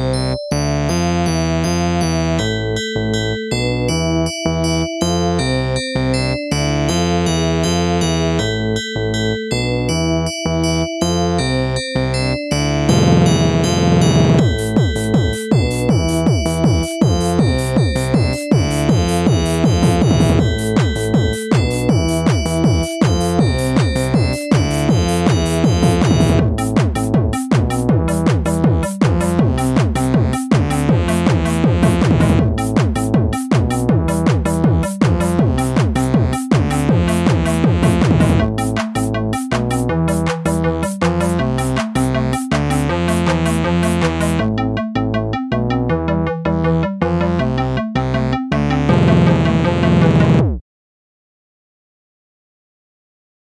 you